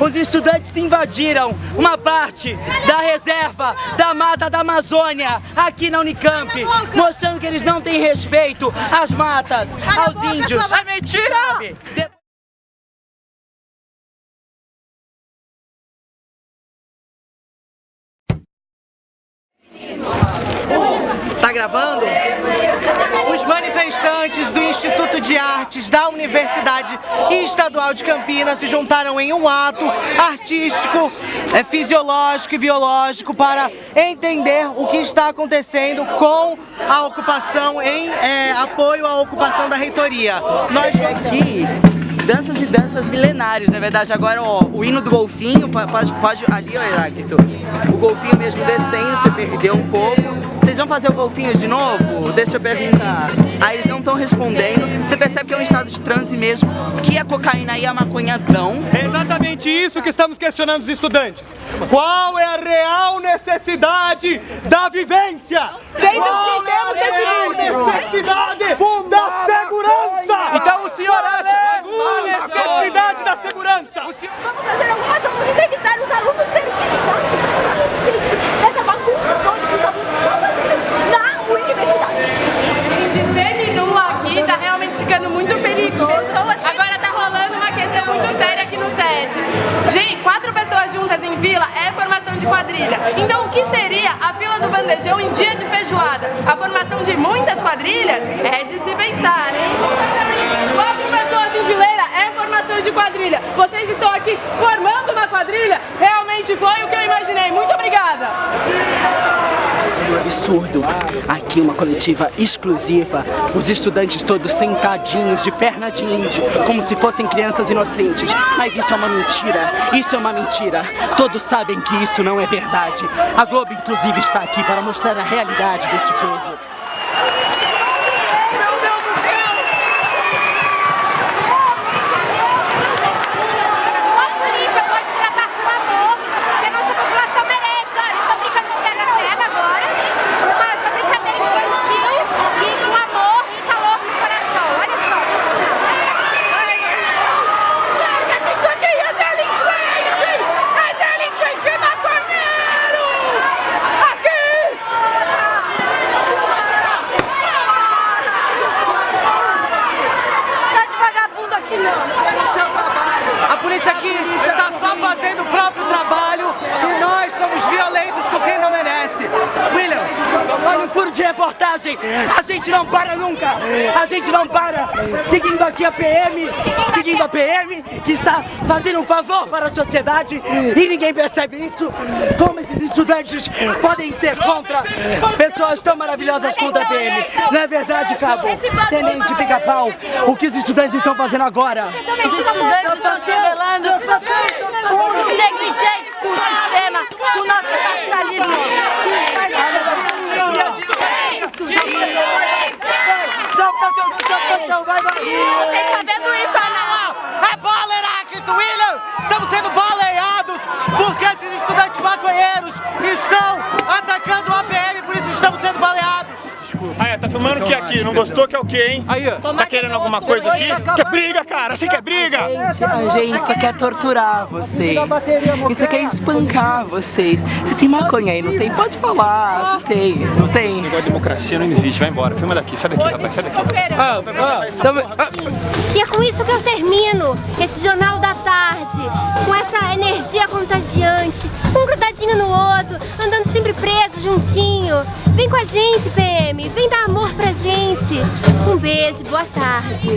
os estudantes invadiram uma parte da reserva da mata da Amazônia aqui na Unicamp, mostrando que eles não têm respeito às matas, aos índios. É mentira! Tá gravando? Manifestantes do Instituto de Artes da Universidade Estadual de Campinas se juntaram em um ato artístico, é, fisiológico e biológico para entender o que está acontecendo com a ocupação em é, apoio à ocupação da reitoria. Nós aqui, danças e danças milenárias, na verdade. Agora, ó, o hino do golfinho, po- pode, pode ali, ó, Heráclito. O golfinho mesmo descendo, você perdeu um pouco. Vocês vão fazer o golfinho de novo? Deixa eu perguntar. Aí eles não estão respondendo. Você percebe que é um estado de transe mesmo, que a cocaína e a maconha dão. É exatamente isso que estamos questionando os estudantes. Qual é a real necessidade da vivência? Sendo Qual que é a real necessidade 7. De quatro pessoas juntas em fila é formação de quadrilha. Então o que seria a Vila do bandejão em dia de feijoada? A formação de muitas quadrilhas é de se pensar, hein? Quatro pessoas em fileira é formação de quadrilha. Vocês estão aqui formando uma quadrilha? Realmente foi o que eu imaginei. Absurdo. Aqui uma coletiva exclusiva, os estudantes todos sentadinhos de perna de índio, como se fossem crianças inocentes. Mas isso é uma mentira, isso é uma mentira. Todos sabem que isso não é verdade. A Globo inclusive está aqui para mostrar a realidade desse povo. Só a polícia pode tratar com amor, que a nossa população merece. Olha, estou brincando de pega-pega agora, uma, uma brincadeira infantil e com amor e calor no coração. Olha só. Isso aqui é delinquente! É delinquente maconheiro! Aqui! Tá de vagabundo aqui não! A polícia aqui está só fazendo o próprio trabalho e nós somos violentos com quem não merece. William, Olha o furo de reportagem! A gente não para nunca! A gente não para! Seguindo aqui a PM, seguindo a PM, que está fazendo um favor para a sociedade e ninguém percebe isso. Como esses estudantes podem ser contra pessoas tão maravilhosas contra a PM? Não é verdade, Cabo? Tenente Pica-Pau, o que os estudantes estão fazendo agora? Os estudantes estão se os negligentes com o sistema, com o nosso capitalismo. Você está vendo Ah, é, tá filmando o que aqui? Não gostou que é o que, hein? Aí, ó. Tá querendo alguma coisa aqui? Quer briga, cara? Você quer briga? A gente só quer torturar vocês. A gente só quer espancar vocês. Você tem maconha aí, não tem? Pode falar. Você tem, não tem? Negócio de democracia não existe. Vai embora. Filma daqui. Sai daqui, rapaz. Sai daqui. Ah, ah, E é com isso que eu termino esse Jornal da Tarde, com essa energia contagiante, um grudadinho no outro, andando sempre preso, juntinho. Vem com a gente, PM, vem dar amor pra gente. Um beijo, boa tarde.